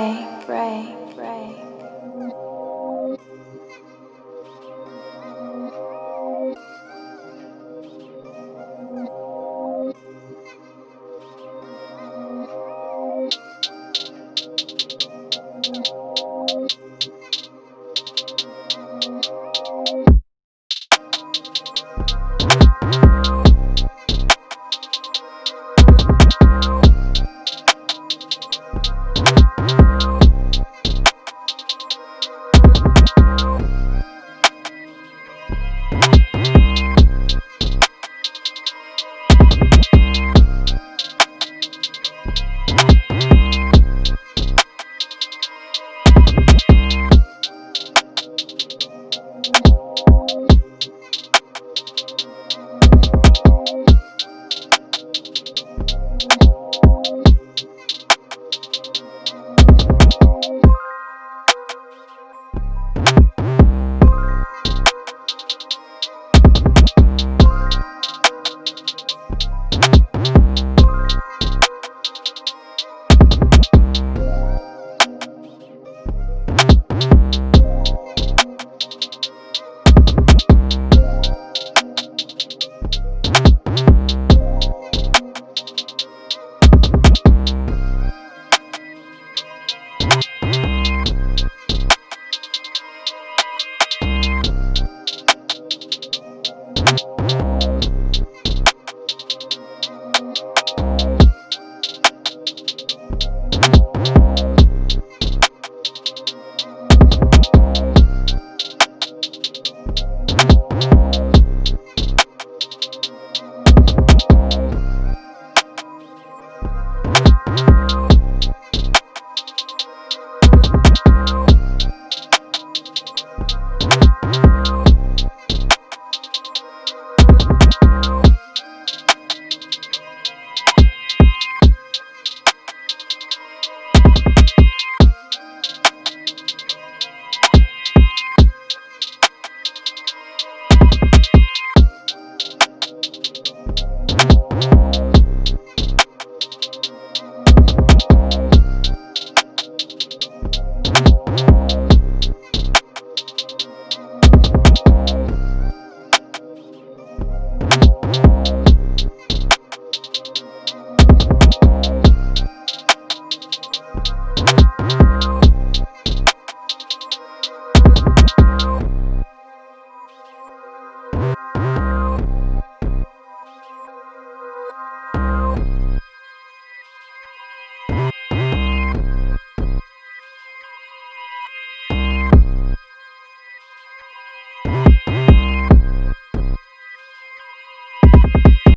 away.